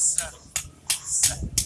ささ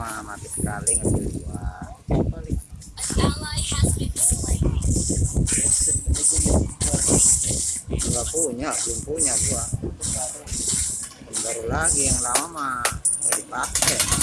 mah mati sekali ngambil dua nggak punya belum punya gua. Baru lagi yang lama mah nggak dipakai.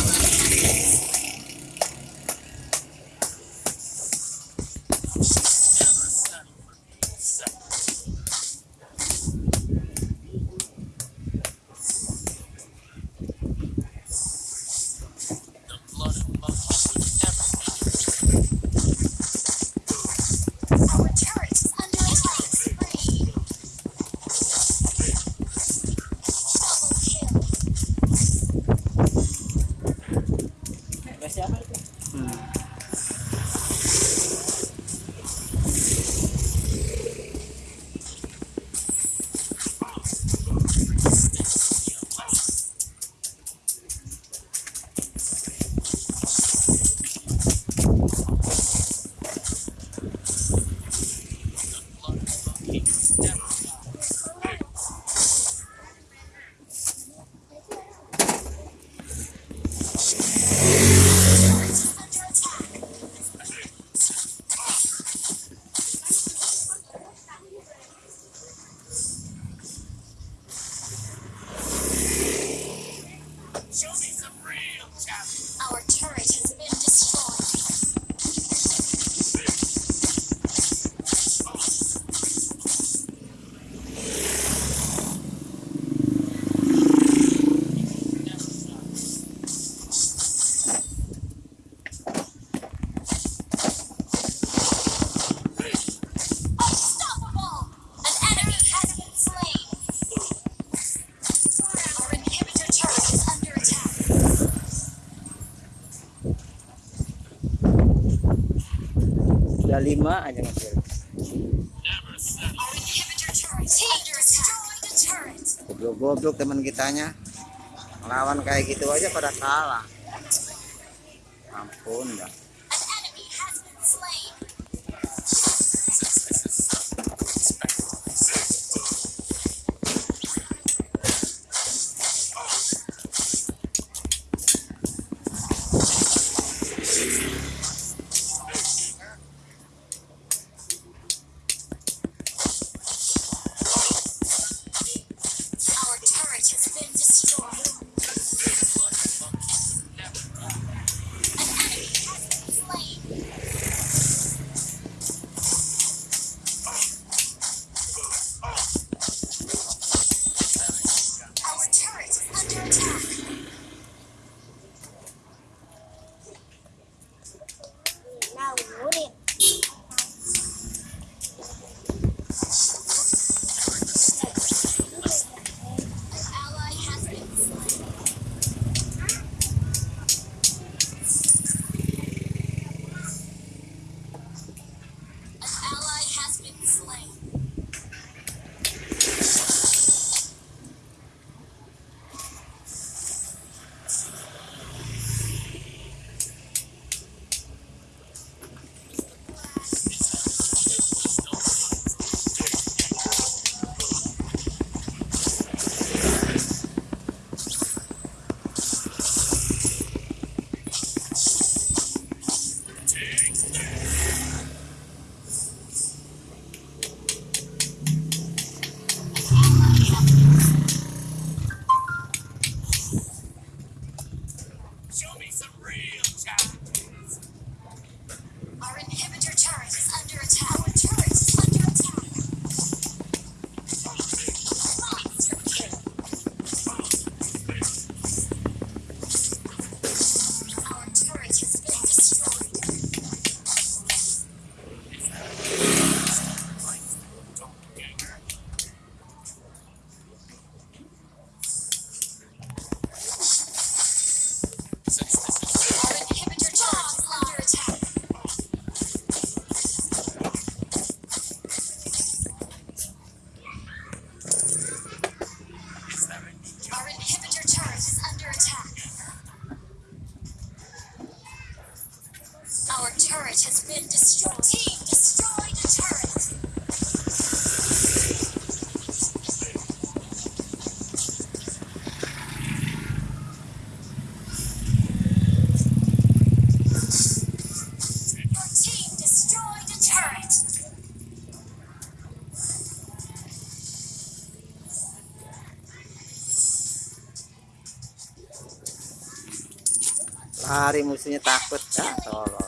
lama aja ngekill goblok-goblok teman kitanya. Lawan kayak gitu aja pada kalah. Ampun dah hari musuhnya takut. Ya tolong.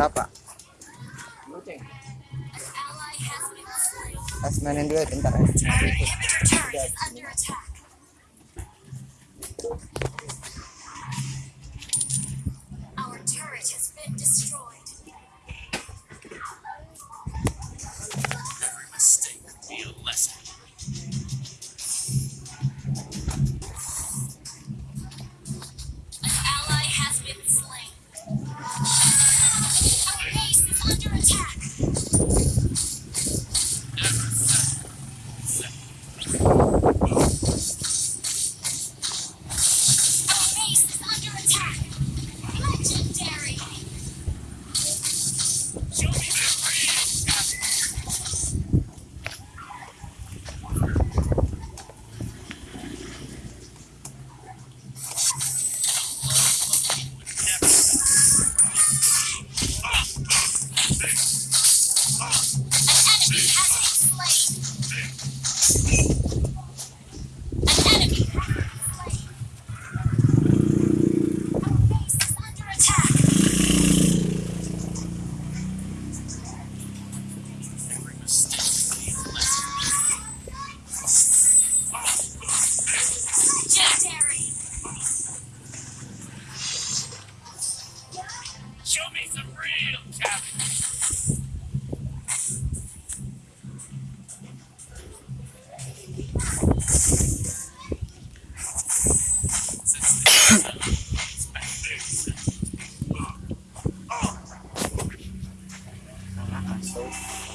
berapa? Asmanin dulu ya, bentar ya. episode.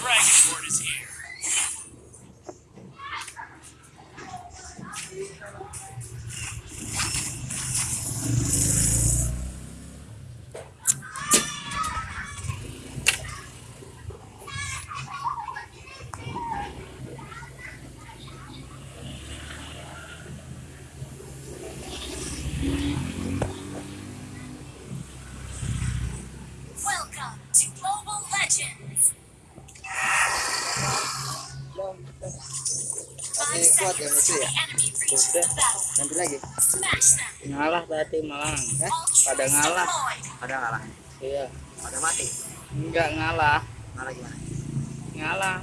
Dragonborn is here. Welcome to Global Legends. Masih kuat yang itu ya? reaches the battle. Nanti lagi. Ngalah tadi malah Eh? pada ngalah deployed. Ada ngalah. iya Ada mati. enggak ngalah Ngalah gimana? ngalah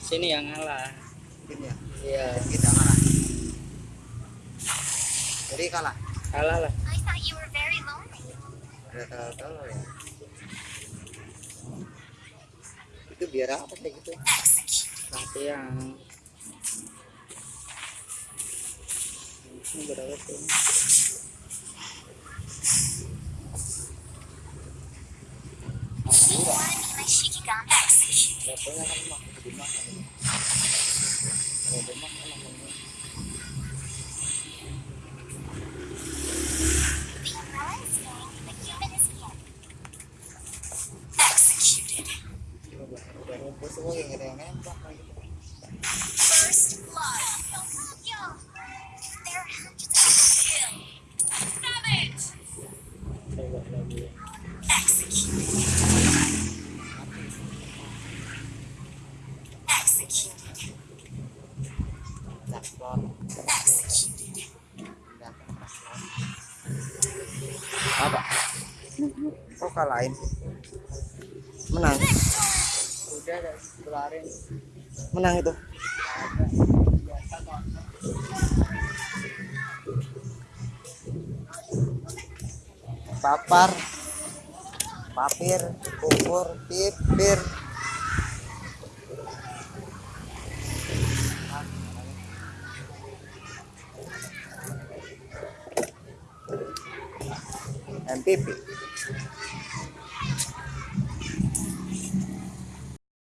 sini yang ngalah Tim ya. iya kita ngalah. Jadi kalah. kalah lah. Ada tahu-tahu ya. Itu biar apa kayak gitu? Execute. latihan ini berapa tuh You wanna be my Shikigan? Execute. Levelnya mah lebih mahal. Kalau demam semua yang ada yang nembak gitu. First blood. There are hundreds of kill. Savage. coba lagi Execute. Executed. Jackpot. Executed. Jackpot. Apa? Kok kalahin? Menang. Menang itu. Papar. Papir, kubur, pipir.